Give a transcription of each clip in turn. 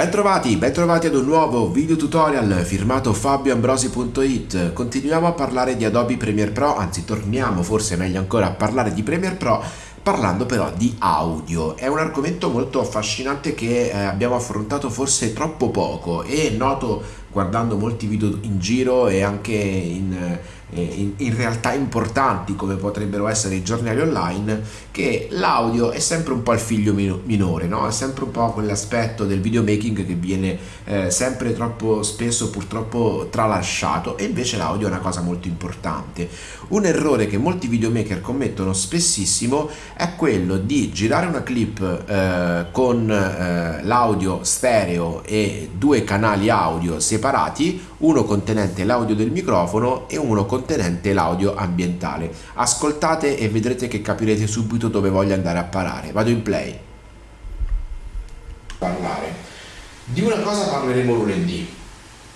Bentrovati, bentrovati ad un nuovo video tutorial firmato fabioambrosi.it Continuiamo a parlare di Adobe Premiere Pro, anzi torniamo forse meglio ancora a parlare di Premiere Pro parlando però di audio. È un argomento molto affascinante che eh, abbiamo affrontato forse troppo poco e noto guardando molti video in giro e anche in, eh, in, in, realtà importanti come potrebbero essere i giornali online che l'audio è sempre un po' il figlio minore no? è sempre un po' quell'aspetto del videomaking che viene eh, sempre troppo spesso purtroppo tralasciato e invece l'audio è una cosa molto importante un errore che molti videomaker commettono spessissimo è quello di girare una clip eh, con eh, l'audio stereo e due canali audio separati separati, uno contenente l'audio del microfono e uno contenente l'audio ambientale. Ascoltate e vedrete che capirete subito dove voglio andare a parare. Vado in play. Parlare. Di una cosa parleremo lunedì,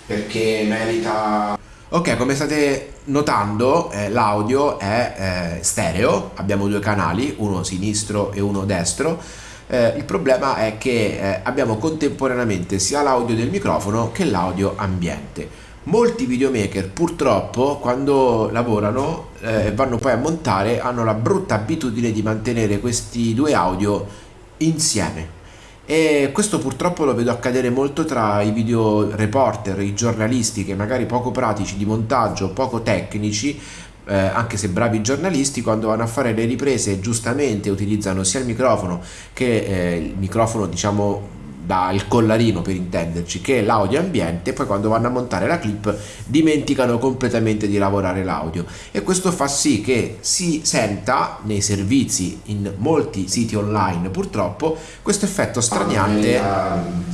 perché merita... Ok, come state notando eh, l'audio è eh, stereo, abbiamo due canali, uno sinistro e uno destro, eh, il problema è che eh, abbiamo contemporaneamente sia l'audio del microfono che l'audio ambiente. Molti videomaker purtroppo quando lavorano e eh, vanno poi a montare hanno la brutta abitudine di mantenere questi due audio insieme. E questo purtroppo lo vedo accadere molto tra i video reporter, i giornalisti che magari poco pratici di montaggio, poco tecnici eh, anche se bravi giornalisti, quando vanno a fare le riprese giustamente utilizzano sia il microfono che eh, il microfono diciamo dal collarino per intenderci che l'audio ambiente poi quando vanno a montare la clip dimenticano completamente di lavorare l'audio. E questo fa sì che si senta nei servizi in molti siti online purtroppo questo effetto straniante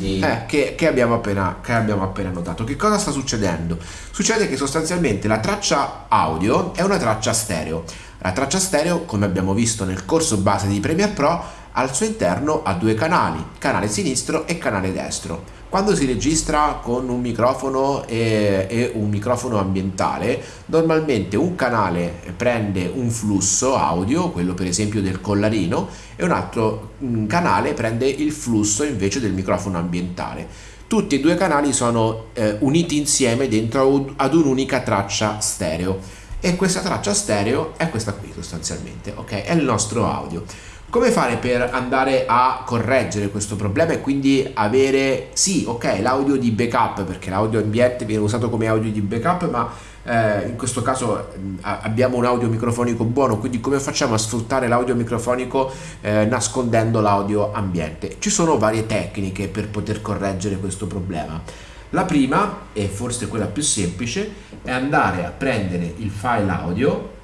eh, che, che, abbiamo appena, che abbiamo appena notato. Che cosa sta succedendo? succede che sostanzialmente la traccia audio è una traccia stereo. La traccia stereo come abbiamo visto nel corso base di Premiere Pro al suo interno ha due canali, canale sinistro e canale destro. Quando si registra con un microfono e, e, un microfono ambientale, normalmente un canale prende un flusso audio, quello per esempio del collarino, e un altro mm, canale prende il flusso invece del microfono ambientale. Tutti e due i canali sono eh, uniti insieme dentro ad un'unica traccia stereo e questa traccia stereo è questa qui sostanzialmente, ok? È il nostro audio. Come fare per andare a correggere questo problema e quindi avere, sì, ok, l'audio di backup, perché l'audio ambiente viene usato come audio di backup, ma eh, in questo caso mh, abbiamo un audio microfonico buono, quindi come facciamo a sfruttare l'audio microfonico eh, nascondendo l'audio ambiente? Ci sono varie tecniche per poter correggere questo problema. La prima, e forse quella più semplice, è andare a prendere il file audio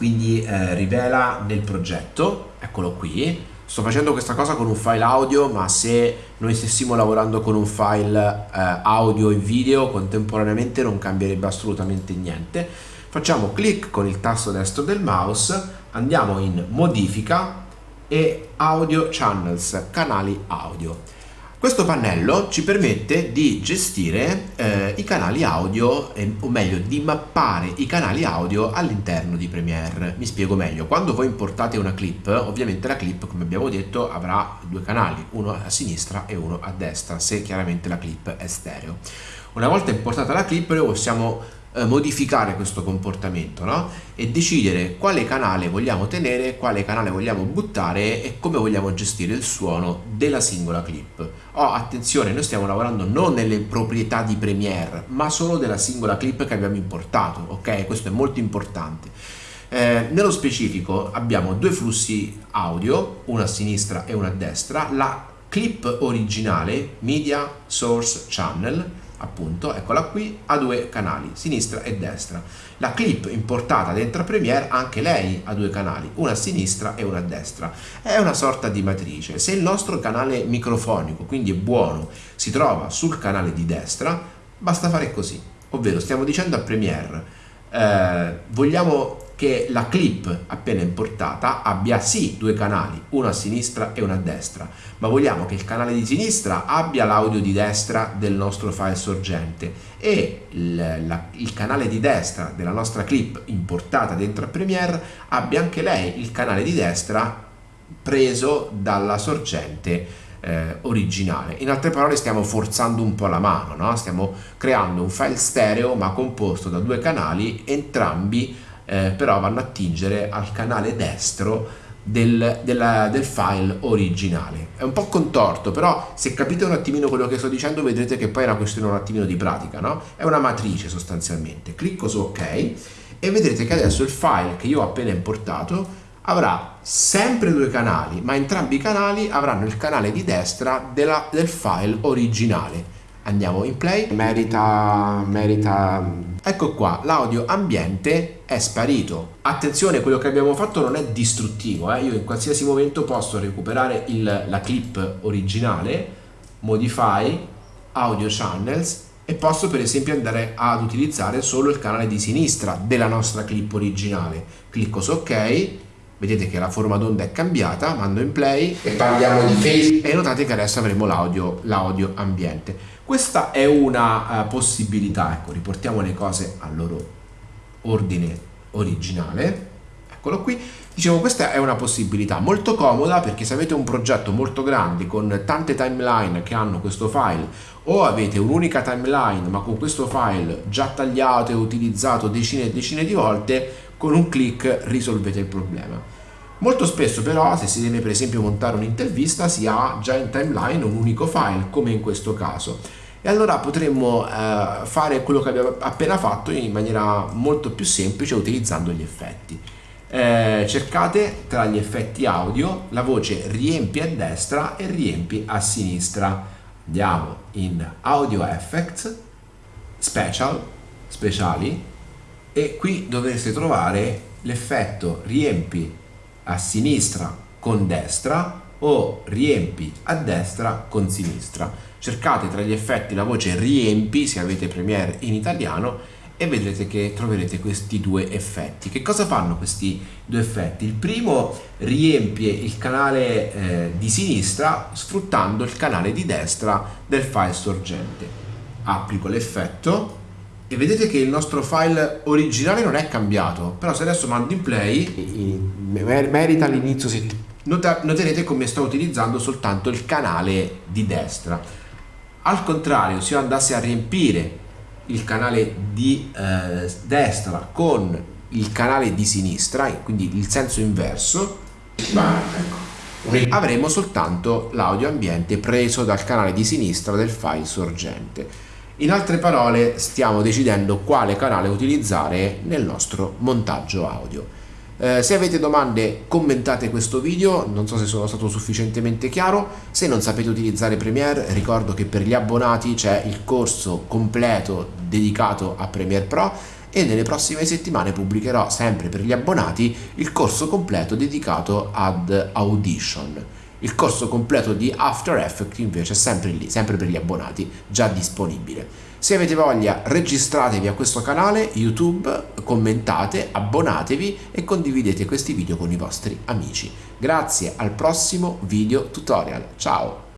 quindi eh, rivela nel progetto, eccolo qui, sto facendo questa cosa con un file audio ma se noi stessimo lavorando con un file eh, audio e video contemporaneamente non cambierebbe assolutamente niente. Facciamo clic con il tasto destro del mouse andiamo in modifica e audio channels canali audio questo pannello ci permette di gestire eh, i canali audio, eh, o meglio di mappare i canali audio all'interno di Premiere. Mi spiego meglio, quando voi importate una clip, ovviamente la clip come abbiamo detto avrà due canali, uno a sinistra e uno a destra, se chiaramente la clip è stereo. Una volta importata la clip noi possiamo eh, modificare questo comportamento no? e decidere quale canale vogliamo tenere, quale canale vogliamo buttare e come vogliamo gestire il suono della singola clip. Oh, attenzione, noi stiamo lavorando non nelle proprietà di Premiere, ma solo della singola clip che abbiamo importato, ok? Questo è molto importante. Eh, nello specifico abbiamo due flussi audio, uno a sinistra e uno a destra, la clip originale, Media Source Channel, appunto, eccola qui, ha due canali, sinistra e destra. La clip importata dentro Premiere, anche lei ha due canali, una a sinistra e una a destra. È una sorta di matrice. Se il nostro canale microfonico, quindi è buono, si trova sul canale di destra, basta fare così. Ovvero stiamo dicendo a Premiere, eh, vogliamo che la clip appena importata abbia sì due canali, uno a sinistra e uno a destra, ma vogliamo che il canale di sinistra abbia l'audio di destra del nostro file sorgente e il, la, il canale di destra della nostra clip importata dentro a Premiere abbia anche lei il canale di destra preso dalla sorgente eh, originale. In altre parole stiamo forzando un po' la mano, no? stiamo creando un file stereo ma composto da due canali, entrambi eh, però vanno a attingere al canale destro del, della, del, file originale. È un po' contorto, però se capite un attimino quello che sto dicendo vedrete che poi è una questione un attimino di pratica, no? È una matrice sostanzialmente. Clicco su ok e vedrete che adesso il file che io ho appena importato avrà sempre due canali, ma entrambi i canali avranno il canale di destra della, del file originale. Andiamo in play. Merita, merita... Ecco qua, l'audio ambiente è sparito. Attenzione, quello che abbiamo fatto non è distruttivo, eh? io in qualsiasi momento posso recuperare il, la clip originale, modify, audio channels e posso per esempio andare ad utilizzare solo il canale di sinistra della nostra clip originale. Clicco su ok vedete che la forma d'onda è cambiata, mando in play e parliamo di face e notate che adesso avremo l'audio, l'audio ambiente. Questa è una uh, possibilità, ecco, riportiamo le cose al loro ordine originale, eccolo qui, dicevo questa è una possibilità molto comoda perché se avete un progetto molto grande con tante timeline che hanno questo file o avete un'unica timeline ma con questo file già tagliato e utilizzato decine e decine di volte con un clic risolvete il problema. Molto spesso però se si deve per esempio montare un'intervista si ha già in timeline un unico file come in questo caso e allora potremmo eh, fare quello che abbiamo appena fatto in maniera molto più semplice utilizzando gli effetti. Eh, cercate tra gli effetti audio la voce riempi a destra e riempi a sinistra. Andiamo in Audio Effects, Special, Speciali e qui dovreste trovare l'effetto riempi a sinistra con destra o riempi a destra con sinistra. Cercate tra gli effetti la voce riempi se avete Premiere in italiano e vedrete che troverete questi due effetti. Che cosa fanno questi due effetti? Il primo riempie il canale eh, di sinistra sfruttando il canale di destra del file sorgente. Applico l'effetto e vedete che il nostro file originale non è cambiato però se adesso mando in play merita l'inizio noterete come sto utilizzando soltanto il canale di destra al contrario se io andassi a riempire il canale di eh, destra con il canale di sinistra quindi il senso inverso ecco, avremo soltanto l'audio ambiente preso dal canale di sinistra del file sorgente in altre parole stiamo decidendo quale canale utilizzare nel nostro montaggio audio. Eh, se avete domande commentate questo video, non so se sono stato sufficientemente chiaro, se non sapete utilizzare Premiere ricordo che per gli abbonati c'è il corso completo dedicato a Premiere Pro e nelle prossime settimane pubblicherò sempre per gli abbonati il corso completo dedicato ad Audition. Il corso completo di After Effects invece è sempre lì, sempre per gli abbonati, già disponibile. Se avete voglia registratevi a questo canale YouTube, commentate, abbonatevi e condividete questi video con i vostri amici. Grazie al prossimo video tutorial. Ciao!